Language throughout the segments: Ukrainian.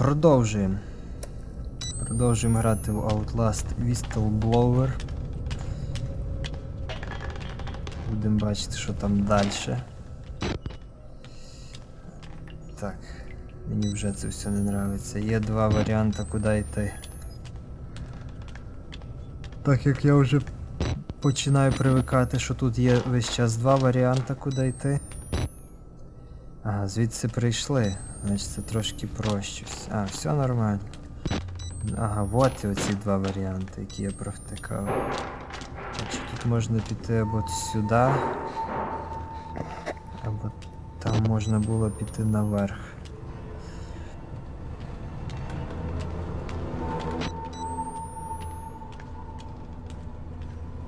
продовжуємо. Продовжуємо грати в Outlast Whistleblower. Будемо бачити, що там далі. Так, мені вже це все не подобається. Є два варіанти, куди йти. Так як я вже починаю привикати, що тут є весь час два варіанти, куди йти. Ага, звідси прийшли. Значить це трошки проще. А, все нормально. Ага, вот і оці два варіанти, які я провтикав. Значить, тут можна піти або сюди, або там можна було піти наверх.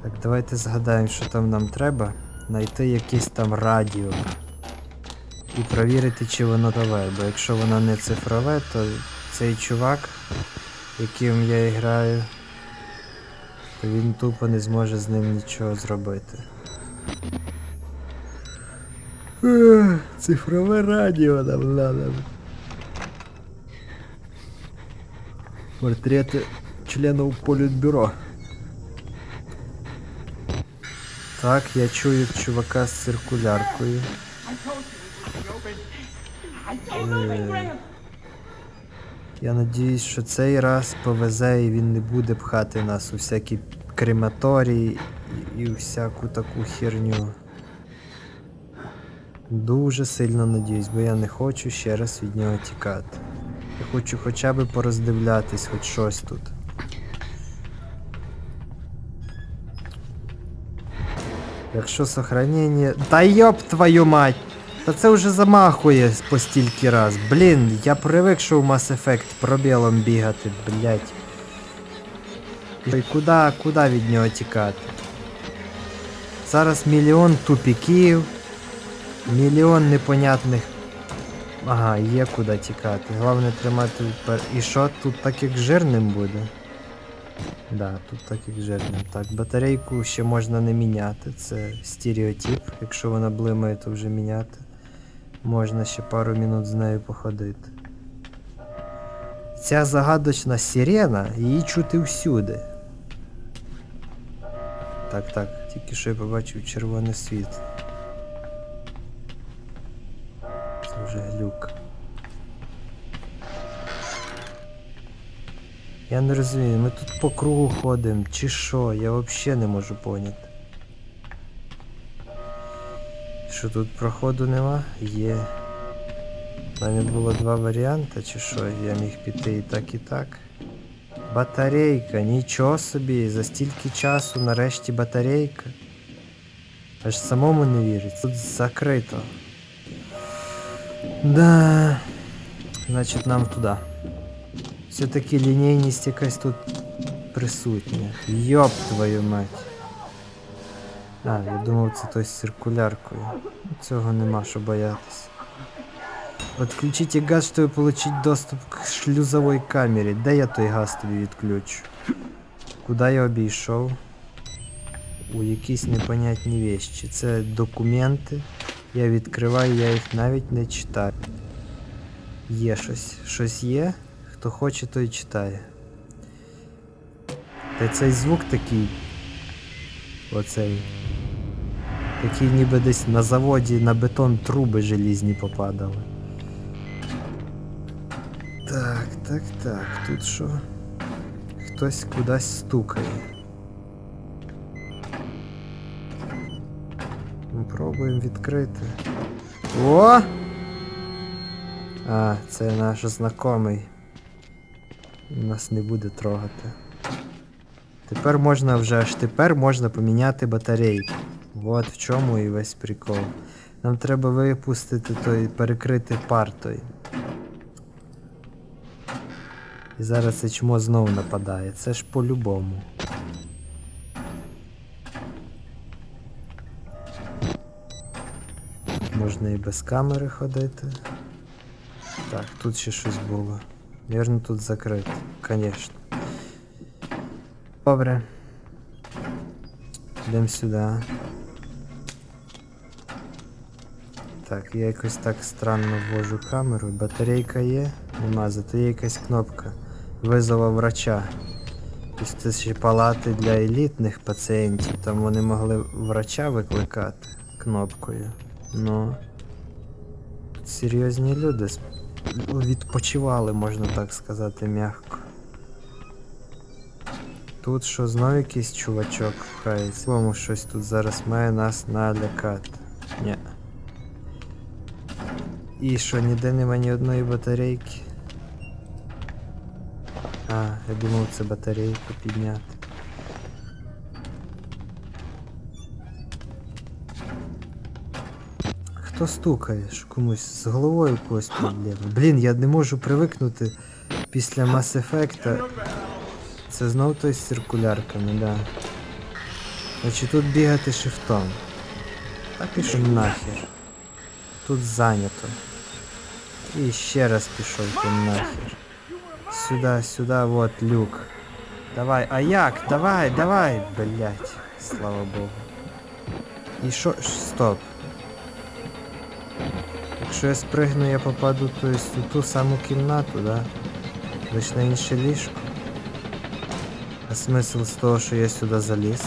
Так, давайте згадаємо, що там нам треба. Знайти якесь там радіо. І провірити, чи воно нове. Бо якщо воно не цифрове, то цей чувак, яким я граю, то він тупо не зможе з ним нічого зробити. Цифрове радіо нам надо. Портрети членів політбюро. Так, я чую чувака з циркуляркою. Е, Я надіюсь, що цей раз повезе і він не буде пхати нас у всякі крематорії і, і всяку таку херню. Дуже сильно надіюсь, бо я не хочу ще раз від нього тікати. Я хочу хоча б пороздивлятись хоч щось тут. Якщо сохранення. Та йоп твою мать! Та це вже замахує по стільки раз. Блін, я привик, що в Mass Effect пробілом бігати, блять. І куди, куди від нього тікати? Зараз мільйон тупіків, мільйон непонятних. Ага, є куди тікати. Головне тримати впер. І що тут так як жирним буде? Да, тут так як жирним. Так, батарейку ще можна не міняти. Це стереотип. Якщо вона блимає, то вже міняти. Можна ще пару минут з нею походити. Ця загадочна сирена, її чути всюди. Так, так, тільки що я побачив червоне світло. Це вже глюк. Я не розумію, ми тут по кругу ходимо, чи що, я взагалі не можу поняти. Що тут проходу нема? Є. У мене було два варіанти, чи що, я міг піти і так, і так. Батарейка, нічого собі, за стільки часу нарешті батарейка. Аж самому не віриться. Тут закрито. Да. Значить нам туди. Все-таки лінійність якась тут присутня. Йоп твою мать. А, я думав це той з циркуляркою. Цього нема що боятися. Отключите газ, чтобы получить доступ к шлюзовой камері. Де я той газ тобі відключу? Куди я обійшов? У якісь непонятні вещі. Це документи. Я відкриваю, я їх навіть не читаю. Є щось. Щось є. Хто хоче, той читає. Та цей звук такий. Оцей. Такий ніби десь на заводі на бетон труби желізні попадали. Так, так, так, тут що? Хтось кудись стукає. Пробуємо відкрити. О! А, це наш знайомий. Нас не буде трогати. Тепер можна вже аж тепер можна поміняти батарейку. Вот в чому і весь прикол. Нам треба випустити той, перекрити пар той. І зараз це чмо знову нападає. Це ж по-любому. Можна і без камери ходити. Так, тут ще щось було. Вірно, тут закрито. Конечно. Добре. Йдемо сюди. Так, я якось так странно ввожу камеру. Батарейка є. Нема, зато є якась кнопка. Визова врача. Тобто це ще палати для елітних пацієнтів. Там вони могли врача викликати кнопкою. Ну. Серйозні люди відпочивали, можна так сказати, м'яко. Тут що знов якийсь чувачок пхається. Кому щось тут зараз має нас налякати. Ні. І що, ніде нема ні одної батарейки. А, я думав це батарейку підняти. Хто стукає? Комусь з головою когось проблема. Блін, я не можу привикнути після Mass Effect. Це знов той з циркулярками, да. Значить тут бігати шифтом. Так і що нахер. Тут зайнято. І ще раз пішов ти нахер. Сюда, сюда, вот люк. Давай, а як? Давай, давай, блять. Слава Богу. І що? Ш- Стоп. Якщо я спригну, я попаду то есть, у ту саму кімнату, да? Лиш на інше ліжко. А смисл з того, що я сюди заліз?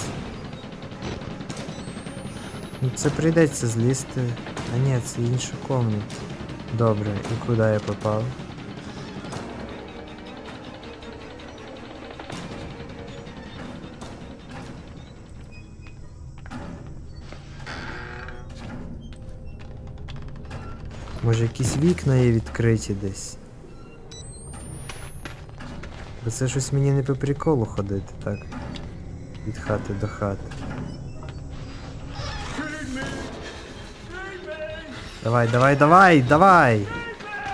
Ну це прийдеться злізти. А ні, це інша комната. Добре, і куди я попав? Може якісь вікна є відкриті десь? Бо це щось мені не по приколу ходити, так? Від хати до хати. Давай, давай, давай, давай!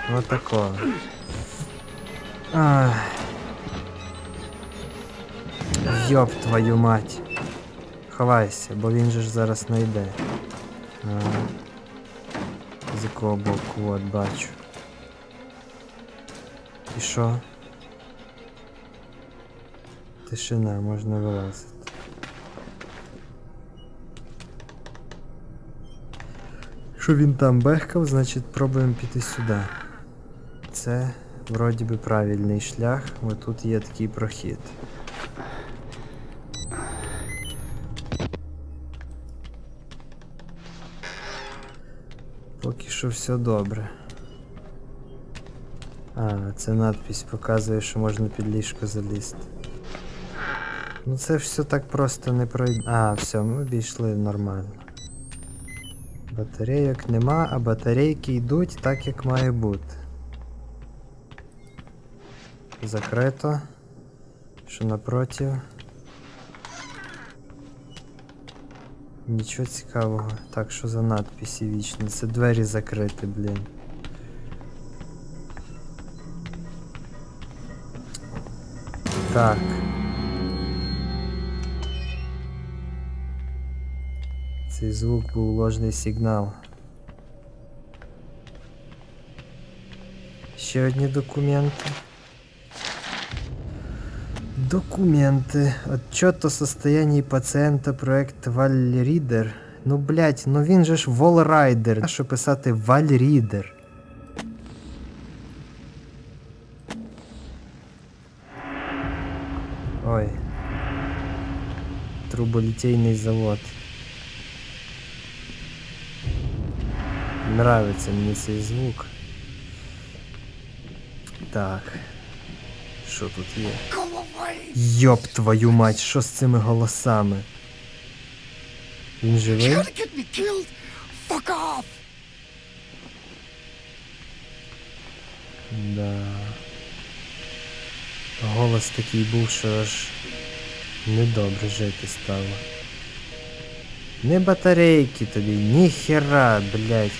Вот такого. Ах. Йоп твою мать. Ховайся, бо він же ж зараз знайде. А. З якого боку, от бачу. І що? Тишина, можна вилазити. Якщо він там бехкав, значить пробуємо піти сюди. Це вроді би правильний шлях, бо тут є такий прохід. Поки що все добре. А, це надпись показує, що можна під ліжко залізти. Ну це все так просто не пройде. А, все, ми обійшли нормально. Батарейок нема, а батарейки йдуть так, як має бути. Закрито. Що напротив? Нічого цікавого. Так, що за надписи вічні? Це двері закриті, блін. Так. Цей звук був ложний сигнал. Ще одні документи. Документы. Отчет о состоянии пациента проект Вальрідер. Ну блять, ну він же ж Волрайдер. А що писати Вальрідер? Ой. Труболітейний завод. Нравиться мені цей звук. Так. Що тут є? Йоп твою мать, що з цими голосами? Він живий? Да. Голос такий був, що аж недобре жити стало. Не батарейки тобі, ніхера, блядь.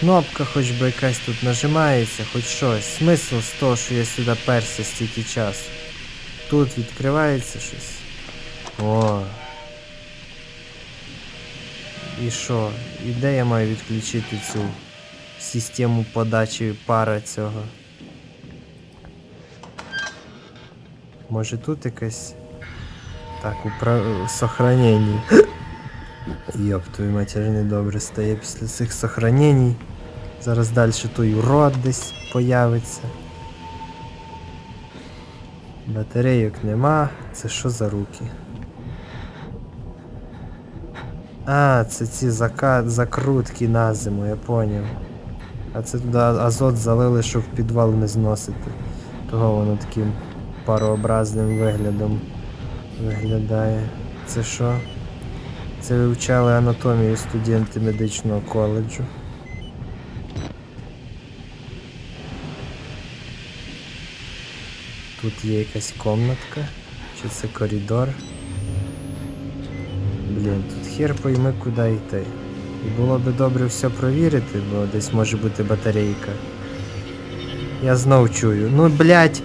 Кнопка хоч би якась тут нажимається, хоч щось. Смисл з того, що я сюди перся стільки часу. Тут відкривається щось. О. І що? І де я маю відключити цю систему подачі пара цього? Може тут якась. Так, упра... сохранення. Йоп, твою матір недобре стає після цих сохранень. Зараз далі той урод десь появиться. Батарейок нема. Це що за руки? А, це ці зака... закрутки на зиму, я поняв. А це туди азот залили, щоб підвал не зносити. Того воно таким парообразним виглядом виглядає. Це що? Це вивчали анатомію студенти медичного коледжу. Тут є якась комнатка. Чи це коридор? Блін, тут хер пойми куди йти. І було би добре все провірити, бо десь може бути батарейка. Я знов чую. Ну блять,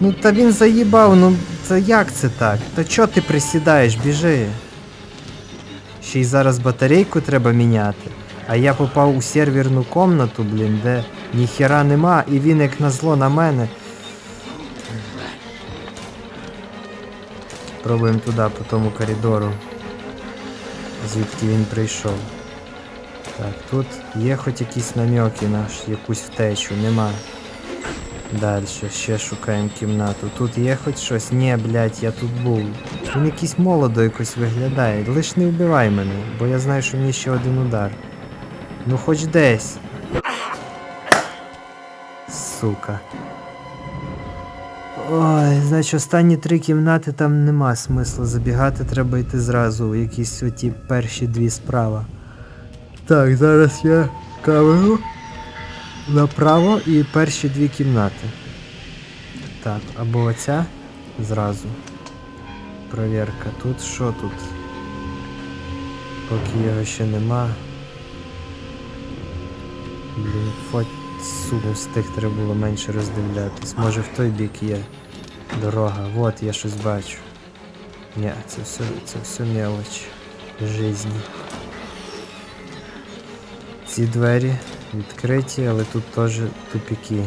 ну та він заїбав, ну це як це так? Та чо ти присідаєш, біжи. Ще й зараз батарейку треба міняти. А я попав у серверну комнату, блін, де ніхера нема, і він як назло на мене. Пробуємо туди, по тому коридору. Звідки він прийшов. Так, тут є хоч якісь намеки наш, якусь втечу, нема. Далі, ще шукаємо кімнату. Тут є хоч щось? Ні, блядь, я тут був. Він якийсь молодо якось виглядає. Лиш не вбивай мене, бо я знаю, що мені ще один удар. Ну хоч десь. Сука. Ой, значить останні три кімнати там нема смислу забігати, треба йти зразу у якісь оті перші дві справа. Так, зараз я камеру направо і перші дві кімнати. Так, або оця зразу. Провірка. Тут що тут? Поки його ще нема. Блін, фоть з тих треба було менше роздивлятись. Може в той бік є дорога. Вот я щось бачу. Ні, це все, це все мелоч жизни. Ці двері відкриті, але тут теж тупіки.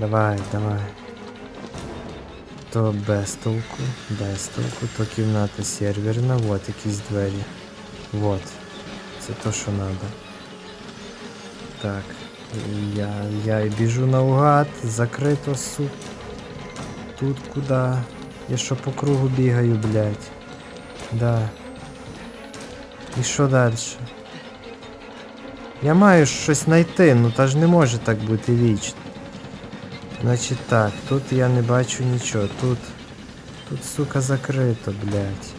Давай, давай. То без толку, без толку, то кімната серверна, вот якісь двері. Вот. Це то, що надо. Так. Я, я біжу наугад, закрито, суп. Тут куди? Я що по кругу бігаю, блядь. Да. І що далі? Я маю щось знайти, ну та ж не може так бути вічно. Значить так, тут я не бачу нічого, тут. Тут, сука, закрито, блядь.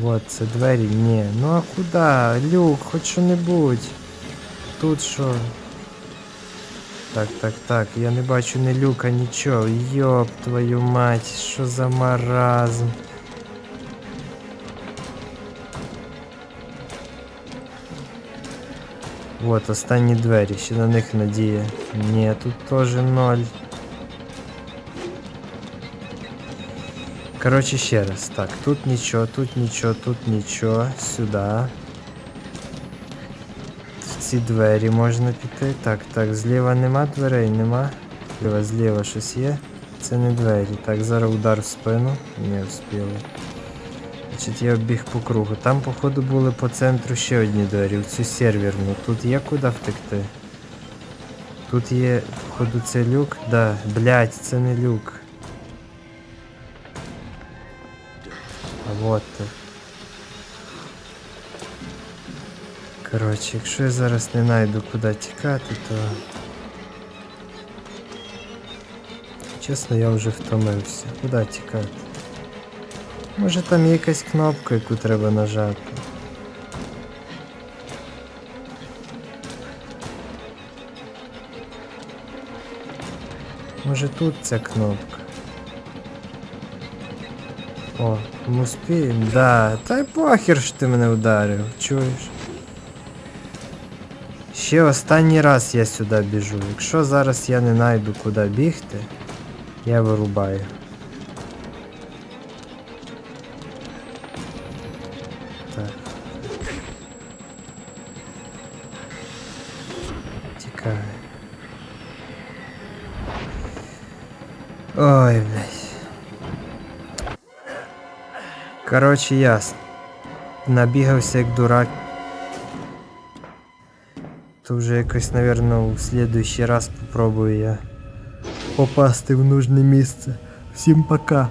Вот, це двері, ні. Ну а куди? Люк, хоч що-небудь. Тут що? Так, так, так, я не бачу ні люка, нічого. Йоп твою мать, що за маразм. Вот, останні двері, ще на них надія. Ні, тут теж ноль. Короче, ще раз. Так, тут нічого, тут нічого, тут нічого. Сюди. В ці двері можна піти. Так, так, зліва нема дверей, нема. Зліва, зліва щось є. Це не двері. Так, зараз удар в спину. Не встигли. Значить, я обіг по кругу. Там, походу, були по центру ще одні двері, в цю серверну. Тут є куди втекти. Тут є, походу, це люк. Да, блять, це не люк. А вот ти. Коротше, якщо я зараз не знайду куди тікати, то. Чесно, я вже втомився. Куди тікати? Може там якась кнопка, яку треба нажати. Може тут ця кнопка. О, ми? Да, та й похер ж ти мене ударив, чуєш? Ще останній раз я сюди біжу. Якщо зараз я не знайду куди бігти, я вирубаю. Так. Тікай. Ой, блядь. Короче, ясно. Набігався як дурак. То вже якось, наверное, в следующий раз попробую я попасти в нужне місце. Всім пока.